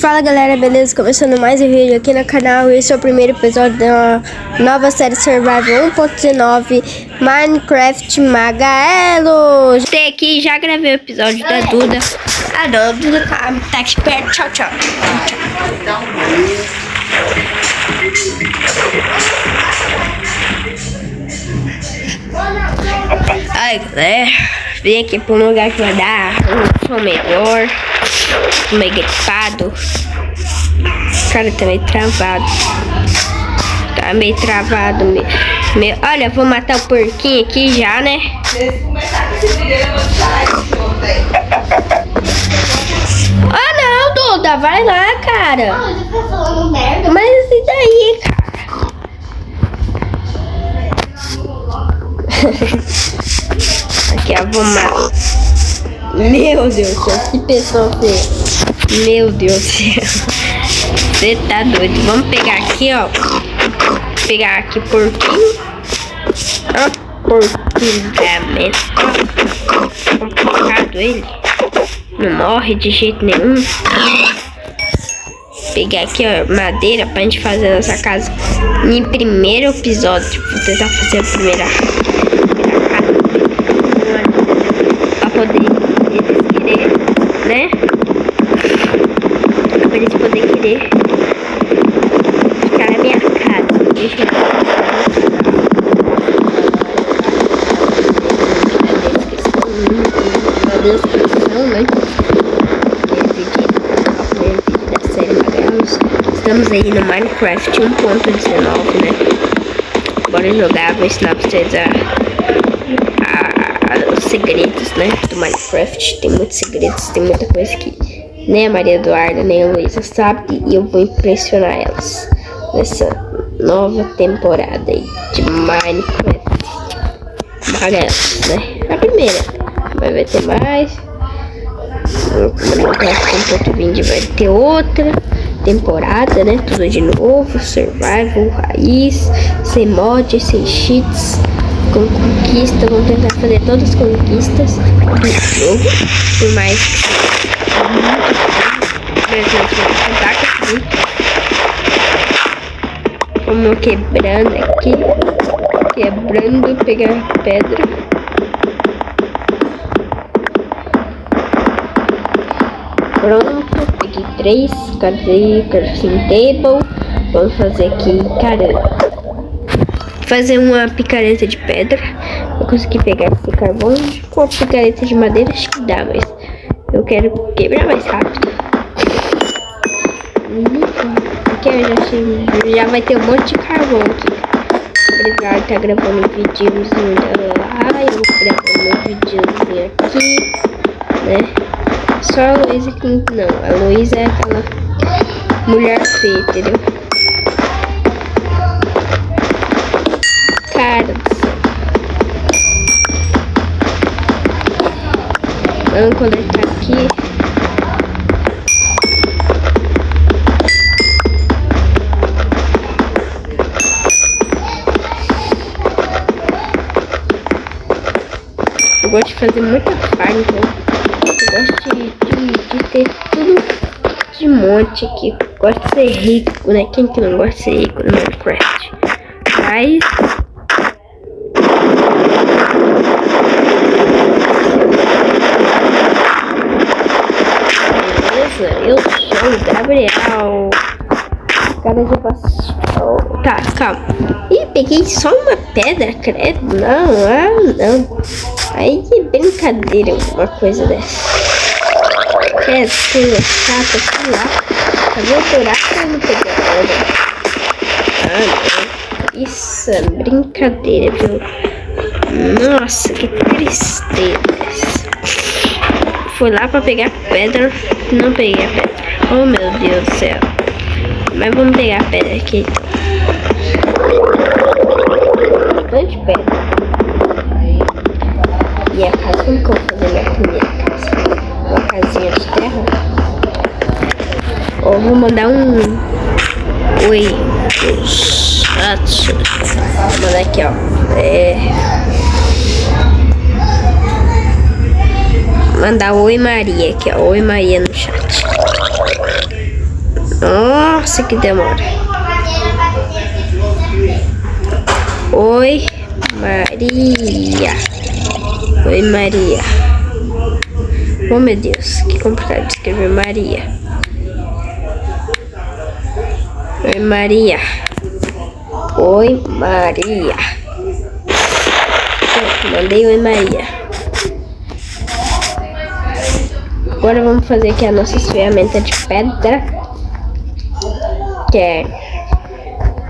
Fala galera, beleza? Começando mais um vídeo aqui no canal. Esse é o primeiro episódio da nova série Survival 1.19 Minecraft Magaelo. Tem aqui, já gravei o episódio da Duda. Não, Duda tá, tá aqui perto, tchau, tchau, tchau. Ai galera, vim aqui pra um lugar que vai dar um som melhor meio gripado. Cara, tá meio travado. Tá meio travado. Meio, meio... Olha, vou matar o porquinho aqui já, né? Ah, não, Duda. Vai lá, cara. Mas e daí, cara? aqui, ó, vou matar. Meu Deus do céu, que pessoa feia. Meu Deus do céu. Você tá doido. Vamos pegar aqui, ó. Pegar aqui porquinho. Porquinho também. Complicado ele. Não morre de jeito nenhum. Pegar aqui, ó, madeira pra gente fazer nossa casa. Em primeiro episódio. Vou tentar fazer a primeira. Pra poder né? Pra eles poderem querer ficar na minha casa. Deixa eu na descrição, né? da série Magalos. Estamos aí no Minecraft 1.19, né? Bora jogar, vou ensinar pra vocês a, a os segredos, né, do Minecraft. Tem muitos segredos, tem muita coisa que nem a Maria Eduarda, nem a Luísa sabe. E eu vou impressionar elas nessa nova temporada aí de Minecraft. Magalas, né? A primeira. Mas vai ter mais. Minecraft 1.20 vai ter outra temporada, né? Tudo de novo. Survival, raiz, sem mods, sem cheats com conquista, vamos tentar fazer todas as conquistas do jogo, por mais que vai aqui. Vamos quebrando aqui, quebrando, pegar pedra. Pronto, peguei três, cadê crafting table? Vamos fazer aqui, cara, fazer uma picareta de pedra. Eu consegui pegar esse carvão com a picareta de madeira, acho que dá, mas eu quero quebrar mais rápido. Aqui eu já, achei, já vai ter um monte de carvão aqui. O Edgar tá gravando um videozinho lá, eu gravando um videozinho aqui, né? Só a Luísa que não, a Luísa é aquela mulher feia, entendeu? cara do céu. Vamos coletar aqui. Eu gosto de fazer muita farm, então. Gosto de, de, de, ter tudo de monte aqui. Gosto de ser rico, né? Quem que não gosta de ser rico no Minecraft? Mas eu sou o Gabriel. Cara de pastel. Tá, calma. Ih, peguei só uma pedra, credo. Não, ah, não. Aí que brincadeira uma coisa dessa. Que coisa chata, sei lá. Cadê o buraco? Eu não pedra. Ah, não. Isso é brincadeira, viu? Nossa, que tristeza fui lá pra pegar pedra, não peguei a pedra. Oh meu Deus do céu. Mas vamos pegar a pedra aqui. Bastante pedra. E a casa, como que vou mandar um... Oi, ratos. Vou mandar aqui, ó. É... mandar oi Maria aqui, ó. Oi Maria no chat. Nossa, que demora. Oi, Maria. Oi, Maria. Oh, meu Deus, que complicado de escrever Maria. Oi, Maria. Oi, Maria. Mandei oi, Maria. Agora vamos fazer aqui a nossa ferramenta de pedra. Que é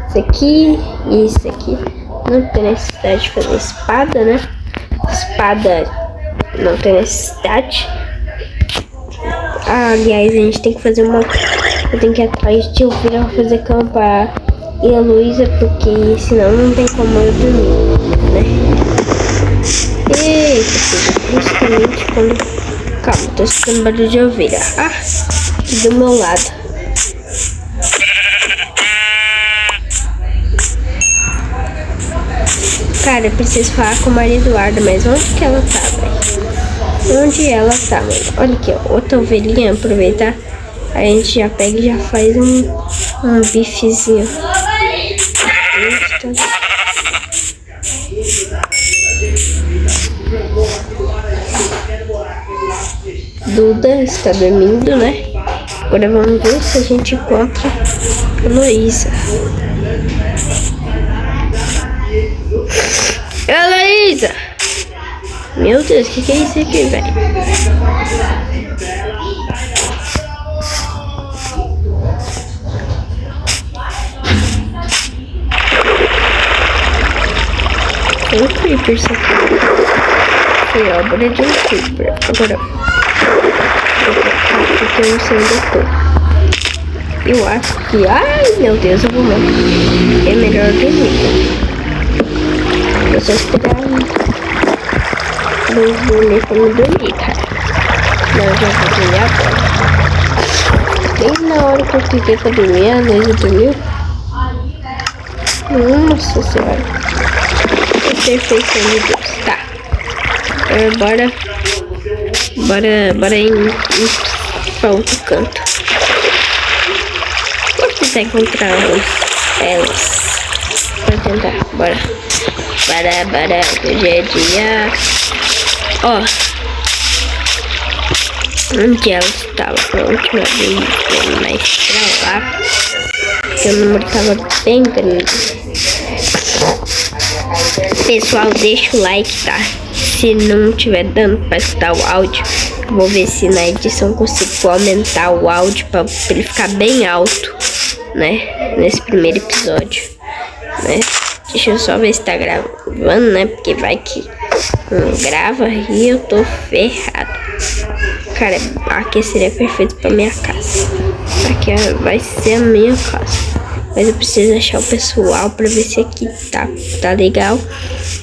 isso aqui e isso aqui. Não tem necessidade de fazer espada, né? Espada não tem necessidade. Ah, aliás, a gente tem que fazer uma... Eu tenho que atrás de ouvir fazer campa e a Luísa, porque senão não tem como eu dormir, né? Eita, justamente quando... Calma, tô escutando barulho de ovelha. Ah, do meu lado. Cara, eu preciso falar com Maria Eduarda, mas onde que ela tá, velho? Onde ela tá, mano? Olha aqui, ó, outra ovelhinha, aproveitar. A gente já pega e já faz um, um bifezinho. Duda está dormindo, né? Agora vamos ver se a gente encontra a Luísa. Heloísa! Meu Deus, o que, que é isso aqui, velho? Tem um creeper isso aqui. Foi obra de um creeper. Agora, eu não sei onde eu. Eu acho que... Ai, meu Deus, eu vou morrer. É melhor dormir. Eu só esperar não vou como dormir, cara. Não, eu já vou dormir agora. Bem na hora que eu fiquei pra dormir, a Luísa dormiu. Nossa senhora. Perfeição de Deus. Tá. É, bora. Bora, bora ir, ir pra outro canto. Vou tentar encontrar elas. Pra tentar, bora. Para, para, hoje é dia. Ó. Onde ela estava a última vez, mais pra lá. Porque o número tava bem grande. Pessoal, deixa o like, tá? Se não tiver dando pra escutar o áudio, vou ver se na edição consigo aumentar o áudio pra, pra ele ficar bem alto, né? Nesse primeiro episódio, né? Deixa eu só ver se tá gravando, né? Porque vai que não grava e eu tô ferrado. Cara, aqui seria perfeito pra minha casa. Aqui vai ser a minha casa. Mas eu preciso achar o pessoal pra ver se aqui tá, tá legal.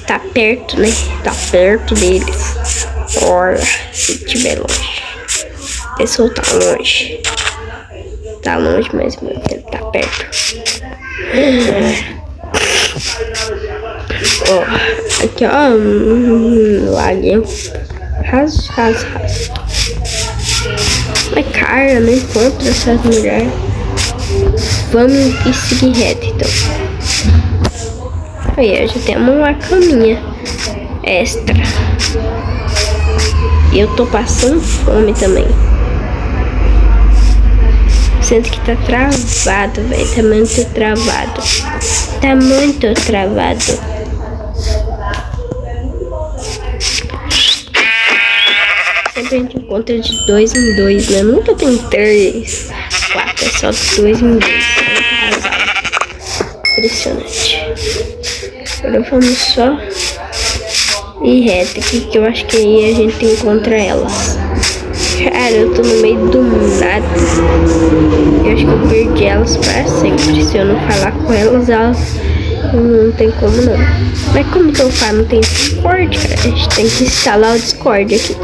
Tá perto, né? Tá perto deles. Olha, se tiver longe. O pessoal tá longe. Tá longe, mas ele tá perto. Ó, aqui ó, um laguinho. Ras, ras, ras. Mas cara, não encontro essas mulheres. Vamos seguir reto então. Aí, já temos uma caminha extra. E eu tô passando fome também. Sinto que tá travado, velho. Tá muito travado. Tá muito travado. sempre a gente encontra de dois em dois, né? Nunca tem três, quatro, é só dois em dois. Impressionante. Agora vamos só ir reto aqui, que eu acho que aí a gente encontra elas. Cara, eu tô no meio do nada. Eu acho que eu perdi elas para sempre. Se eu não falar com elas, elas não tem como não. Mas como que eu falo? Não tem Discord, cara. A gente tem que instalar o Discord aqui.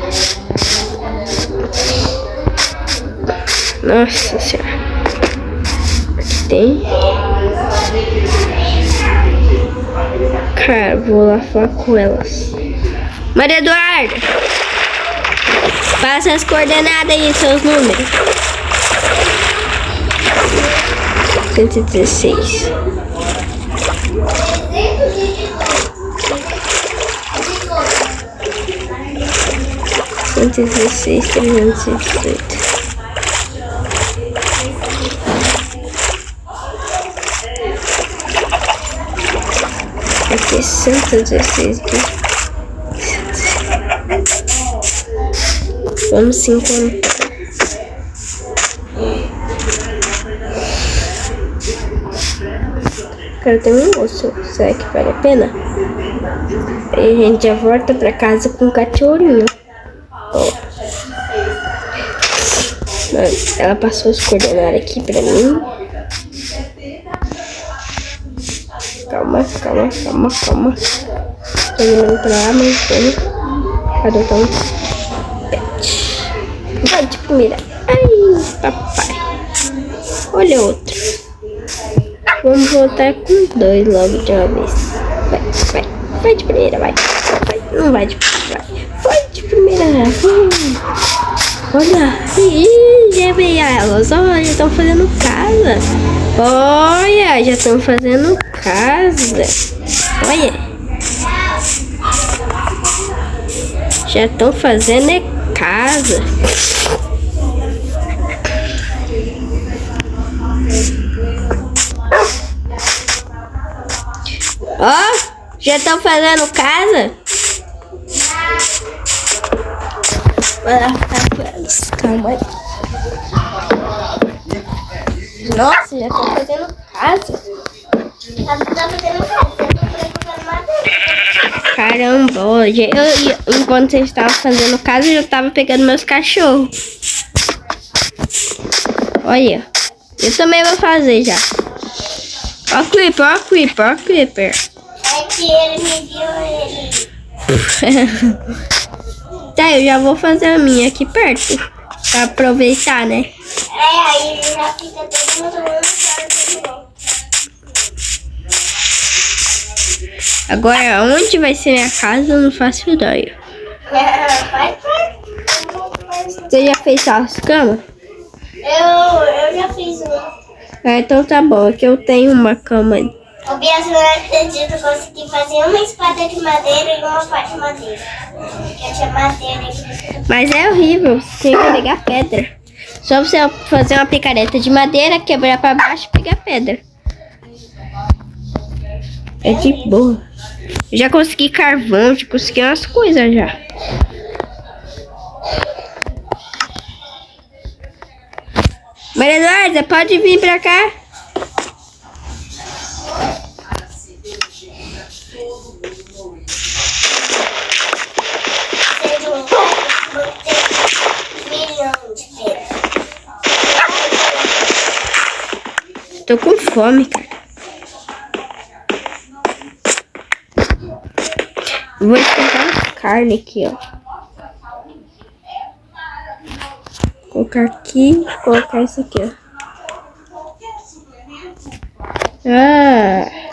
Nossa senhora. Aqui tem. Vou lá falar com elas. Maria Eduarda! Passa as coordenadas aí, seus números. cento e dezesseis. Cento e dezesseis, trezentos e dezoito. Aqui, cento e dezesseis. Vamos se encontrar. Quero ter um osso. Será que vale a pena? Aí a gente já volta pra casa com o cachorrinho. Ela passou os coordenadas aqui pra mim. Calma, calma, calma, calma. Tô olhando pra vamos adotar um pet. Vai de primeira. Ai, papai. Olha outro. Vamos voltar com dois logo de uma vez. Vai, vai. Vai de primeira, vai. vai. Não vai de primeira, vai. Vai de primeira. Olha. Ih, já veio elas. Olha, estão fazendo casa. Olha, já estão fazendo casa. Olha. Já estão fazendo é casa. Ó, oh, já estão fazendo casa? Vai lá ficar com elas. Calma aí. Nossa, já estão fazendo casa. Caramba, hoje eu, enquanto vocês estavam fazendo casa, eu já estava pegando meus cachorros. Olha, eu também vou fazer já. Ó Creeper, ó o Creeper, ó Creeper. É que ele me viu ele. tá, eu já vou fazer a minha aqui perto. Pra aproveitar, né? É, aí já fica todo mundo. Agora, onde vai ser minha casa, eu não faço ideia. Você já fez as camas? Eu, eu já fiz uma. Ah, então tá bom, aqui eu tenho uma cama. O Bias não acredito consegui fazer uma espada de madeira e uma pá de madeira. Porque eu tinha madeira aqui. Mas é horrível, você tem que pegar pedra. Só você fazer uma picareta de madeira, quebrar pra baixo e pegar pedra. É de boa. Já consegui carvão, já consegui umas coisas já. Maria Eduarda, pode vir pra cá? Tô com fome, cara. Vou esquentar carne aqui, ó. colocar aqui, colocar isso aqui, ó. Ah!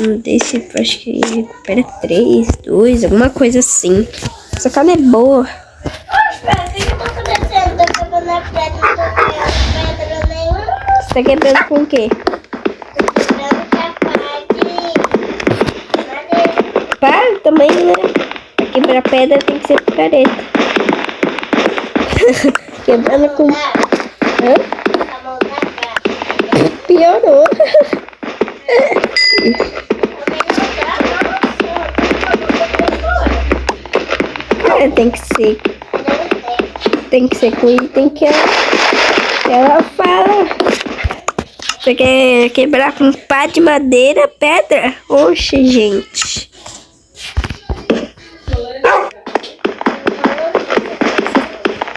Hum, desse, acho que recupera 3, 2, alguma coisa assim. Essa carne é boa. Você tá quebrando com o quê? Para também, né? Pra quebrar pedra tem que ser picareta. Quebrando com... Hã? Piorou. tem que ser... Tem que ser com item que ela, ela fala. Você quer quebrar com pá de madeira, pedra? Oxe, gente.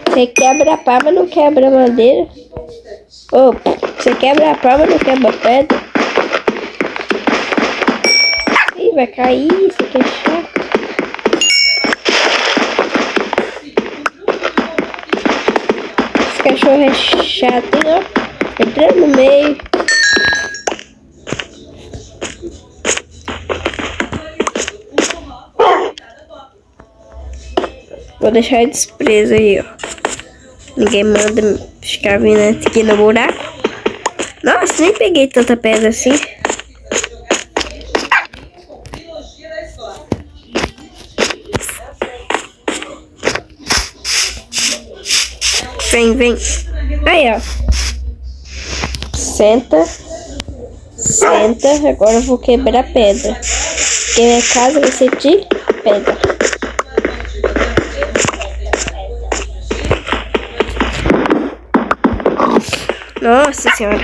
Você quebra a pá, mas não quebra madeira? Oh, você quebra a pá, mas não quebra pedra? Ih, vai cair, isso aqui é chato. Cachorro é chato, hein, ó. Entrando no meio. Vou deixar eles aí, ó. Ninguém manda ficar vindo aqui no buraco. Nossa, nem peguei tanta pedra assim. Vem. Aí, ó. Senta. Senta. Agora eu vou quebrar a pedra. Porque minha casa vai ser de pedra. Nossa senhora.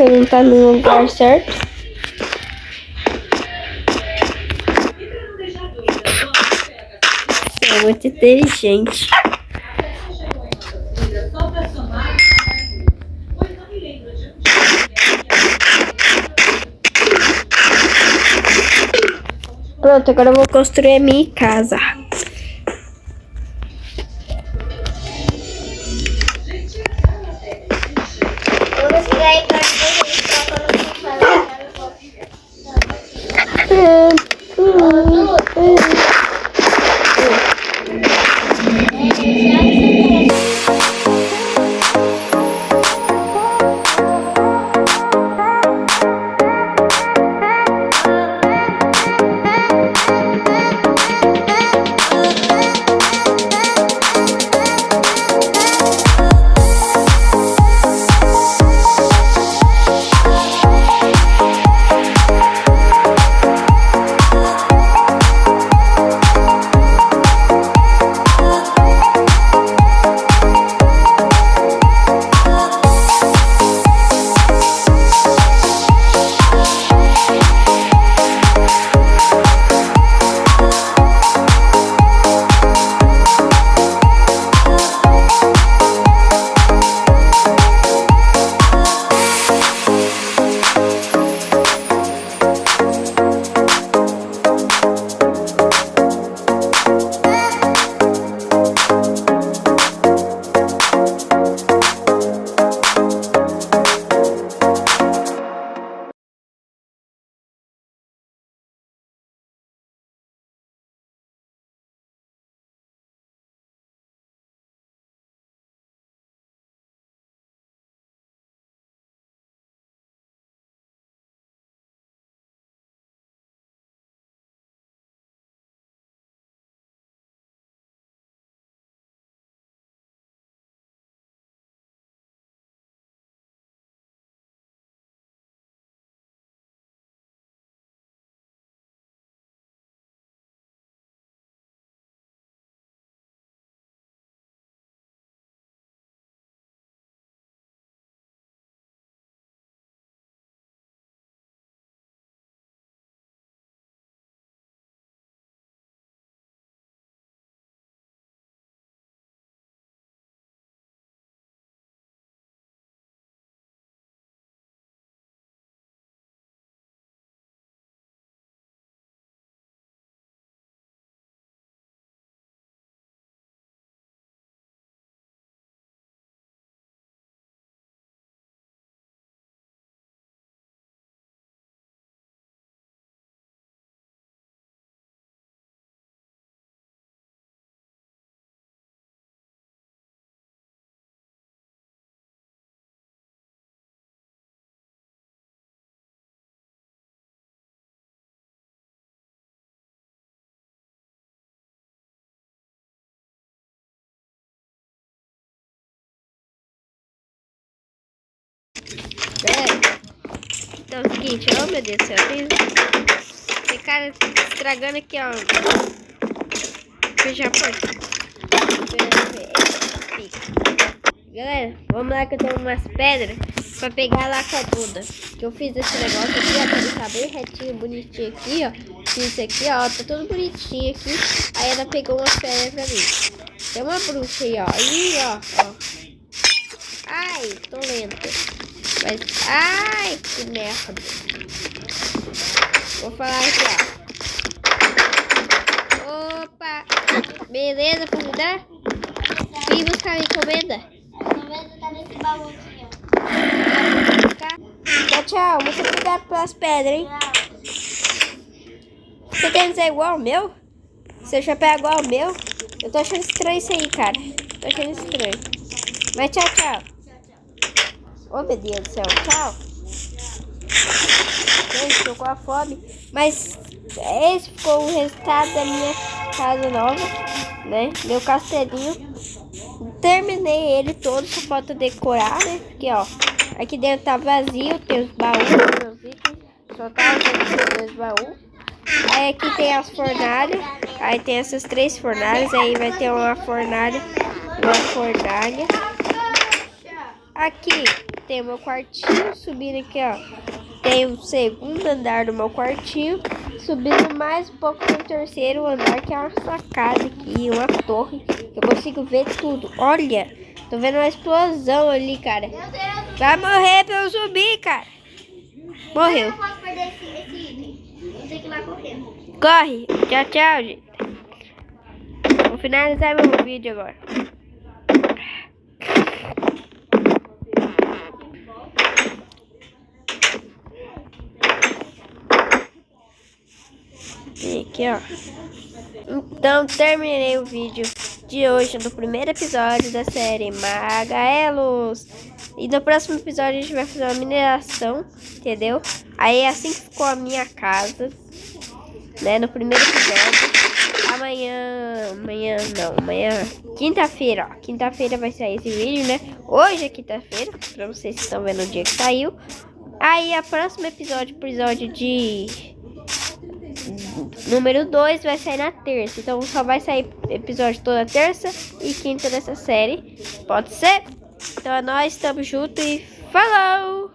Você não tá no lugar certo. Você é muito inteligente. Pronto, agora eu vou construir a minha casa. Então é o seguinte, oh meu Deus do céu, tem, tem cara estragando aqui, ó. Fechar a porta. Galera, vamos lá que eu tenho umas pedras pra pegar lá com a Duda. Que eu fiz esse negócio aqui, ó, ele ficar bem retinho, bonitinho aqui, ó. Fiz aqui, ó, tá tudo bonitinho aqui. Aí ela pegou umas pedras pra mim. Tem uma bruxa aí, ó. Aí, ó, ó. Ai, tô lenta. Mas, ai, que merda. Vou falar aqui, ó. Opa. Beleza, comida? Vim buscar minha encomenda. tá nesse baú aqui, Tchau, tchau. Muito obrigado pelas pedras, hein? Você quer dizer igual ao meu? Seu chapéu é igual ao meu? Eu tô achando estranho isso aí, cara. Tô achando estranho. Mas tchau, tchau. Oh, meu Deus do céu. Tchau. Gente, tô com a fome. Mas esse ficou o resultado da minha casa nova, né? Meu castelinho. Terminei ele todo, só falta decorar, né? Porque, ó, aqui dentro tá vazio, tem os baús, meus itens. Só tá os dois baús. Aí aqui tem as fornalhas. Aí tem essas três fornalhas. Aí vai ter uma fornalha, uma fornalha. Aqui tem o meu quartinho, subindo aqui, ó. Tem o segundo andar do meu quartinho. Subindo mais um pouco tem o terceiro andar, que é uma sacada aqui, uma torre. Eu consigo ver tudo. Olha, tô vendo uma explosão ali, cara. Vai morrer pra eu subir, cara. Morreu. Eu não posso perder esse, esse item. Vou ter que ir lá correndo. Corre. Tchau, tchau, gente. Vou finalizar meu vídeo agora. E aqui, ó. Então, terminei o vídeo de hoje, do primeiro episódio da série Magaelos. E no próximo episódio a gente vai fazer uma mineração, entendeu? Aí é assim que ficou a minha casa, né? No primeiro episódio. Amanhã, amanhã não, amanhã, quinta-feira, ó. Quinta-feira vai sair esse vídeo, né? Hoje é quinta-feira, pra vocês que estão vendo o dia que saiu. Aí, a próximo episódio, episódio de número 2 vai sair na terça. Então só vai sair episódio toda terça e quinta dessa série. Pode ser? Então é nóis, tamo junto e falou!